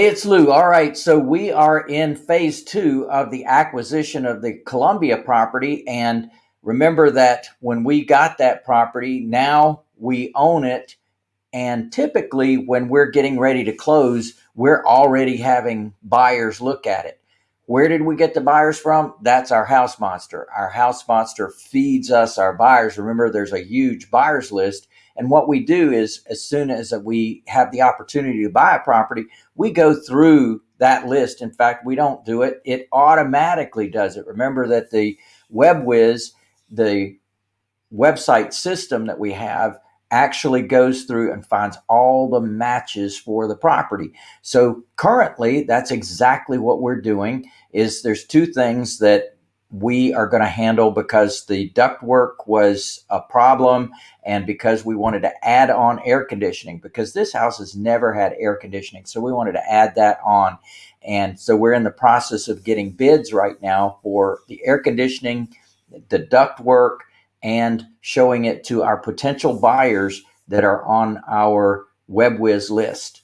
Hey, it's Lou. All right, so we are in phase two of the acquisition of the Columbia property. And remember that when we got that property, now we own it. And typically, when we're getting ready to close, we're already having buyers look at it. Where did we get the buyers from? That's our house monster. Our house monster feeds us our buyers. Remember, there's a huge buyers list. And what we do is, as soon as we have the opportunity to buy a property, we go through that list. In fact, we don't do it, it automatically does it. Remember that the WebWiz, the website system that we have, actually goes through and finds all the matches for the property. So currently that's exactly what we're doing is there's two things that we are going to handle because the ductwork was a problem and because we wanted to add on air conditioning because this house has never had air conditioning so we wanted to add that on and so we're in the process of getting bids right now for the air conditioning the ductwork and showing it to our potential buyers that are on our WebWiz list.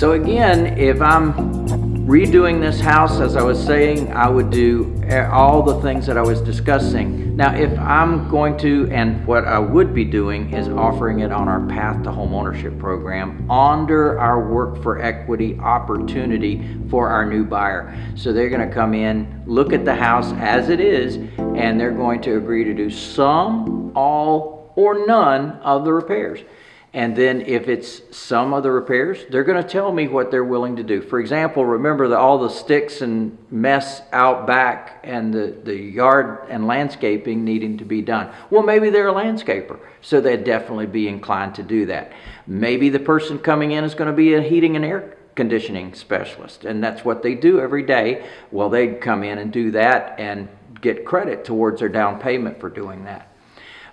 So again, if I'm redoing this house, as I was saying, I would do all the things that I was discussing. Now, if I'm going to, and what I would be doing is offering it on our Path to Homeownership program under our Work for Equity opportunity for our new buyer. So they're gonna come in, look at the house as it is, and they're going to agree to do some, all, or none of the repairs. And then if it's some of the repairs, they're going to tell me what they're willing to do. For example, remember that all the sticks and mess out back and the, the yard and landscaping needing to be done. Well, maybe they're a landscaper, so they'd definitely be inclined to do that. Maybe the person coming in is going to be a heating and air conditioning specialist, and that's what they do every day. Well, they'd come in and do that and get credit towards their down payment for doing that.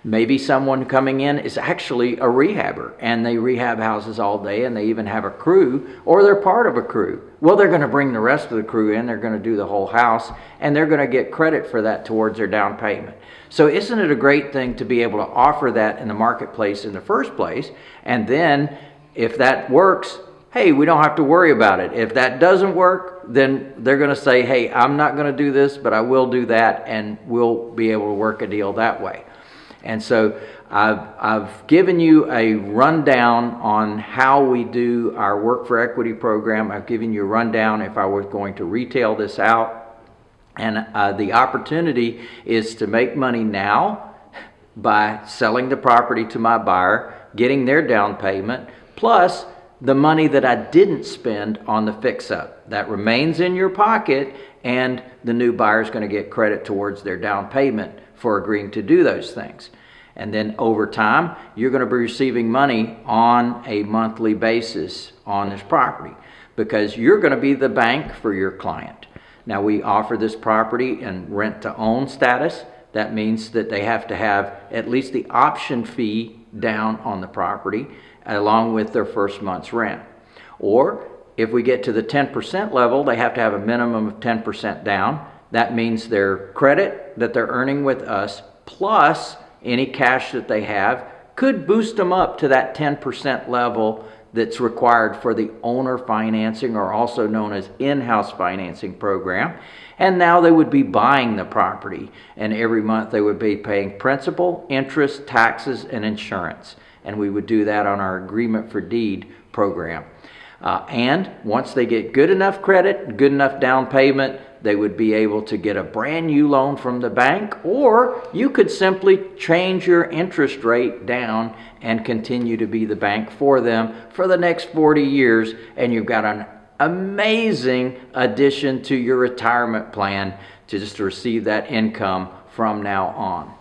Maybe someone coming in is actually a rehabber and they rehab houses all day and they even have a crew or they're part of a crew. Well, they're going to bring the rest of the crew in, they're going to do the whole house, and they're going to get credit for that towards their down payment. So, isn't it a great thing to be able to offer that in the marketplace in the first place? And then, if that works, hey, we don't have to worry about it. If that doesn't work, then they're going to say, hey, I'm not going to do this, but I will do that, and we'll be able to work a deal that way. And so I've, I've given you a rundown on how we do our Work for Equity program. I've given you a rundown if I was going to retail this out. And uh, the opportunity is to make money now by selling the property to my buyer, getting their down payment, plus the money that I didn't spend on the fix up. That remains in your pocket and the new buyer is going to get credit towards their down payment for agreeing to do those things. And then over time, you're going to be receiving money on a monthly basis on this property because you're going to be the bank for your client. Now, we offer this property in rent to own status. That means that they have to have at least the option fee down on the property along with their first month's rent. Or if we get to the 10% level, they have to have a minimum of 10% down. That means their credit that they're earning with us plus any cash that they have could boost them up to that 10% level that's required for the owner financing or also known as in-house financing program. And now they would be buying the property and every month they would be paying principal, interest, taxes, and insurance. And we would do that on our agreement for deed program. Uh, and once they get good enough credit, good enough down payment, they would be able to get a brand new loan from the bank, or you could simply change your interest rate down and continue to be the bank for them for the next 40 years, and you've got an amazing addition to your retirement plan to just receive that income from now on.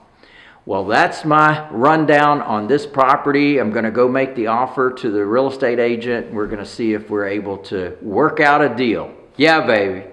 Well, that's my rundown on this property. I'm to go make the offer to the real estate agent. We're to see if we're able to work out a deal. Yeah, baby.